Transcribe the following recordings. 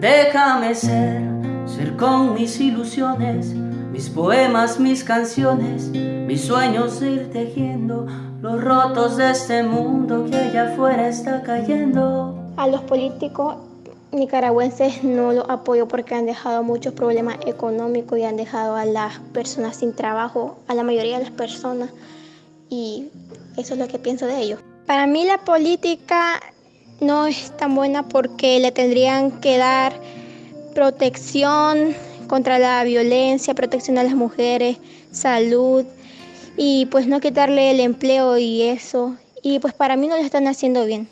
Déjame ser, ser con mis ilusiones, mis poemas, mis canciones, mis sueños ir tejiendo los rotos de este mundo que allá afuera está cayendo. A los políticos nicaragüenses no los apoyo porque han dejado muchos problemas económicos y han dejado a las personas sin trabajo, a la mayoría de las personas, y eso es lo que pienso de ellos. Para mí la política no es tan buena porque le tendrían que dar protección contra la violencia, protección a las mujeres, salud y pues no quitarle el empleo y eso. Y pues para mí no lo están haciendo bien.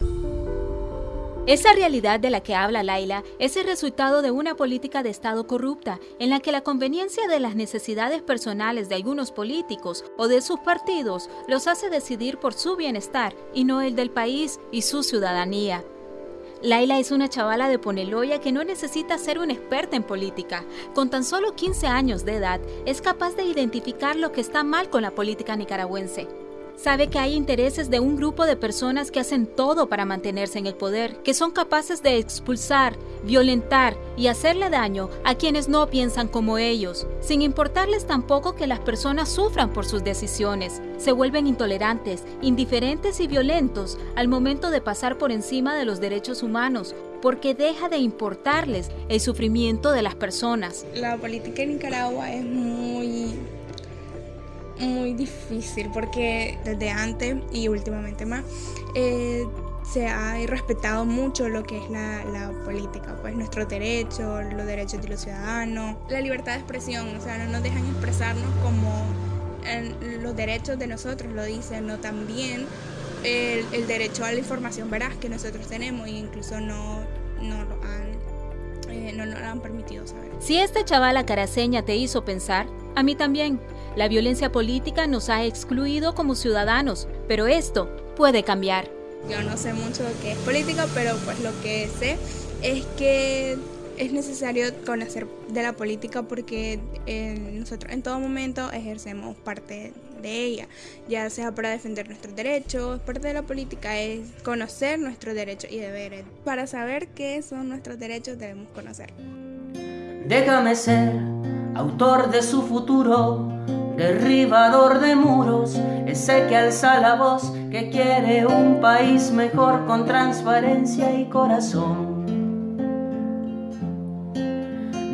Esa realidad de la que habla Laila es el resultado de una política de Estado corrupta, en la que la conveniencia de las necesidades personales de algunos políticos o de sus partidos los hace decidir por su bienestar y no el del país y su ciudadanía. Laila es una chavala de Poneloya que no necesita ser una experta en política. Con tan solo 15 años de edad, es capaz de identificar lo que está mal con la política nicaragüense. Sabe que hay intereses de un grupo de personas que hacen todo para mantenerse en el poder, que son capaces de expulsar, violentar y hacerle daño a quienes no piensan como ellos, sin importarles tampoco que las personas sufran por sus decisiones. Se vuelven intolerantes, indiferentes y violentos al momento de pasar por encima de los derechos humanos, porque deja de importarles el sufrimiento de las personas. La política en Nicaragua es muy muy difícil porque desde antes y últimamente más eh, se ha respetado mucho lo que es la, la, política, pues nuestros derechos, los derechos de los ciudadanos, la libertad de expresión, o sea, no nos dejan expresarnos como los derechos de nosotros lo dicen, no también el, el, derecho a la información veraz que nosotros tenemos e incluso no, no lo han, no nos lo han permitido saber. Si esta chavala caraseña te hizo pensar, a mí también. La violencia política nos ha excluido como ciudadanos, pero esto puede cambiar. Yo no sé mucho de qué es política, pero pues lo que sé es que es necesario conocer de la política porque nosotros en todo momento ejercemos parte de ella, ya sea para defender nuestros derechos, parte de la política es conocer nuestros derechos y deberes. Para saber qué son nuestros derechos debemos conocer. Déjame ser autor de su futuro derribador de muros, ese que alza la voz, que quiere un país mejor con transparencia y corazón.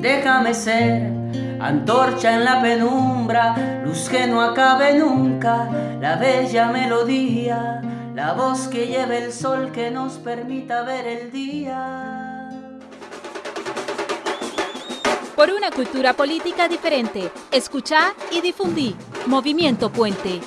Déjame ser antorcha en la penumbra, luz que no acabe nunca, la bella melodía, la voz que lleve el sol que nos permita ver el día por una cultura política diferente. Escucha y difundí. Movimiento Puente.